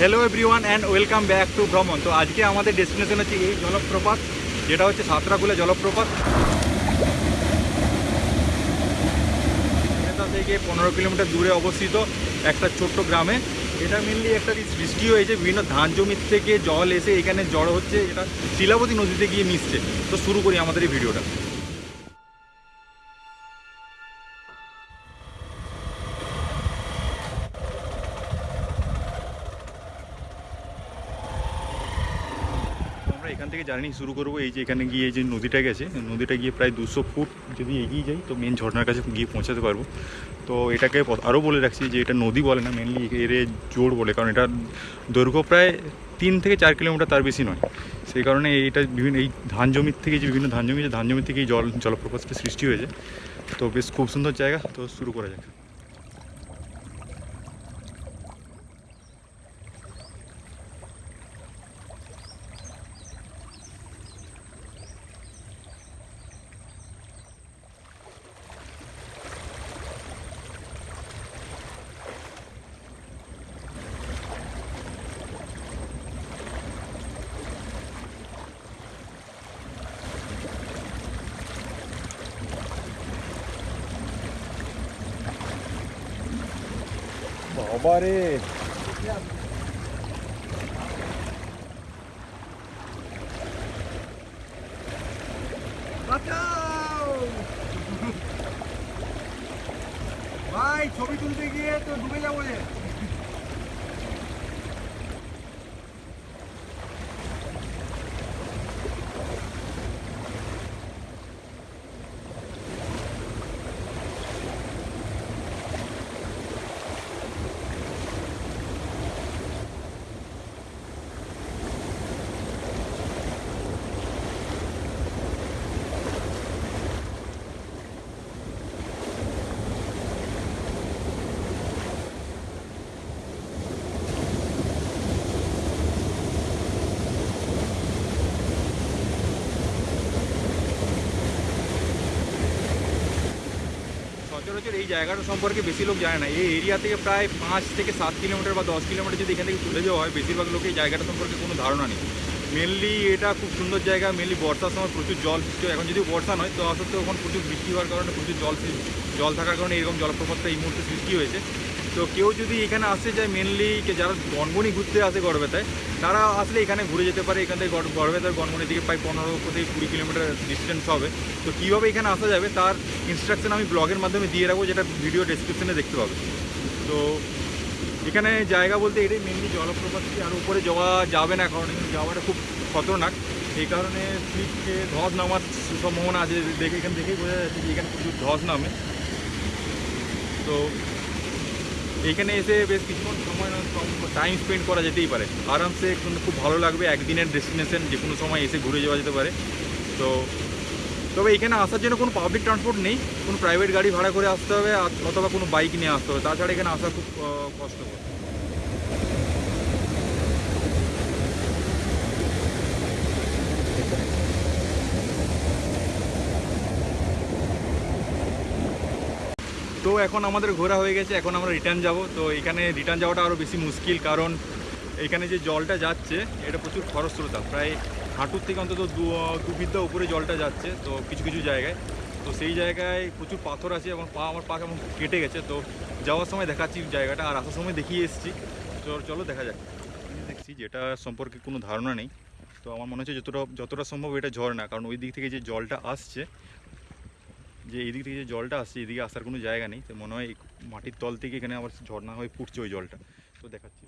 Hello everyone and welcome back to ভ্রমণ তো আজকে আমাদের ডেস্টিনেশন হচ্ছে এই জলপ্রপাত, যেটা হচ্ছে সাঁতরাকুলা জলপ্রপাত। থেকে পনেরো কিলোমিটার দূরে অবস্থিত একটা ছোট্ট গ্রামে। এটা মেনলি একটা সৃষ্টি হয়েছে, বিভিন্ন ধান জমির থেকে জল এসে এখানে জড় হচ্ছে, এটা শিলাবতী নদীতে গিয়ে মিশছে। তো শুরু করি আমাদের এই ভিডিওটা। এখান থেকে জার্নি শুরু করব। এই যে এখানে গিয়ে যে নদীটা গেছে, নদীটা গিয়ে প্রায় দুশো ফুট যদি এগিয়ে যাই, তো মেন ঝর্ণার কাছে গিয়ে পৌঁছাতে পারব। তো এটাকে আরও বলে রাখছি যে এটা নদী বলে না মেনলি এর জোর বলে, কারণ এটা দৈর্ঘ্য প্রায় তিন থেকে চার কিলোমিটার তার বেশি নয়। সেই কারণে এইটা বিভিন্ন, এই ধান জমির থেকে যে বিভিন্ন ধান জমি যে ধান জমি থেকে এই জল, জলপ্রপাতটা সৃষ্টি হয়েছে। তো বেশ খুব সুন্দর জায়গা, তো শুরু করা যাক। বাঁচাও! ভাই ছবি তুলতে গিয়ে তো ডুবে যাব যে সচরাচর এই জায়গাটা সম্পর্কে বেশি লোক জানে না। এই এরিয়া থেকে প্রায় পাঁচ থেকে সাত কিলোমিটার বা দশ কিলোমিটার যদি এখান থেকে চলে যাওয়া হয়, বেশিরভাগ লোক এই জায়গাটা সম্পর্কে কোনো ধারণা নেই। মেনলি এটা খুব সুন্দর জায়গা মেনলি বর্ষার সময় প্রচুর জল সৃষ্টি এখন যদি বর্ষা নয়, তো সত্ত্বেও এখন প্রচুর বৃষ্টি হওয়ার কারণে প্রচুর জল জল থাকার কারণে এরকম জলপ্রপাতটা এই মুহূর্তে সৃষ্টি হয়েছে। তো কেউ যদি এখানে আসতে চায় মেনলি যারা গনগনি ঘুরতে আসে গড়বেতায়, তারা আসলে এখানে ঘুরে যেতে পারে। এখান থেকে গড়- গড়বেতার গনগনির দিকে প্রায় পনেরো থেকে কুড়ি কিলোমিটার ডিস্টেন্স হবে। তো কীভাবে এখানে আসা যাবে, তার ইনস্ট্রাকশন আমি ব্লগের মাধ্যমে দিয়ে রাখব, যেটা ভিডিও ডেসক্রিপশনে দেখতে পাবে। তো এখানে জায়গা বলতে এটাই মেনলি জলপ্রপাত আর উপরে যাওয়া যাবে না, কারণ যাওয়াটা খুব খতরনাক। এই কারণে স্লিপ খেয়ে ধস নামার সম্ভাবনা আছে। দেখে এখান থেকেই বোঝা যাচ্ছে যে এখানে প্রচুর ধস নামে। তো এইখানে এসে বেশ কিছুক্ষণ সময় টাইম স্পেন্ড করা যেতেই পারে। আরামসে খুব ভালো লাগবে, একদিনের ডেস্টিনেশন যে কোনো সময় এসে ঘুরে যাওয়া যেতে পারে। তো, তবে এখানে আসার জন্য কোনো পাবলিক ট্রান্সপোর্ট নেই, কোনো প্রাইভেট গাড়ি ভাড়া করে আসতে হবে অথবা কোনো বাইক নিয়ে আসতে হবে। তাছাড়া এখানে আসা খুব কষ্টকর। তো এখন আমাদের ঘোরা হয়ে গেছে, এখন আমরা রিটার্ন যাব। তো এখানে রিটার্ন যাওয়াটা আরও বেশি মুশকিল, কারণ এখানে যে জলটা যাচ্ছে, এটা প্রচুর খরস্রোতা। প্রায় হাঁটুর থেকে অন্তত দু বিদ্যা উপরে জলটা যাচ্ছে, তো কিছু কিছু জায়গায়। তো সেই জায়গায় প্রচুর পাথর আছে, এবং পা, আমার পা কেমন কেটে গেছে। তো যাওয়ার সময় দেখাচ্ছি জায়গাটা, আর আসার সময় দেখিয়ে এসেছি। চলো চলো দেখা যাক। দেখছি যেটা সম্পর্কে কোনো ধারণা নেই। তো আমার মনে হচ্ছে যতটা যতটা সম্ভব এটা ঝড় না, কারণ ওই দিক থেকে যে জলটা আসছে যে এদিক দিক থেকে যে জলটা আসছে, এদিকে আসার কোনো জায়গা নেই। তো মনে হয় মাটির তল থেকে এখানে আবার ঝর্ণা হয়ে ফুটছে ওই জলটা। তো দেখাচ্ছি।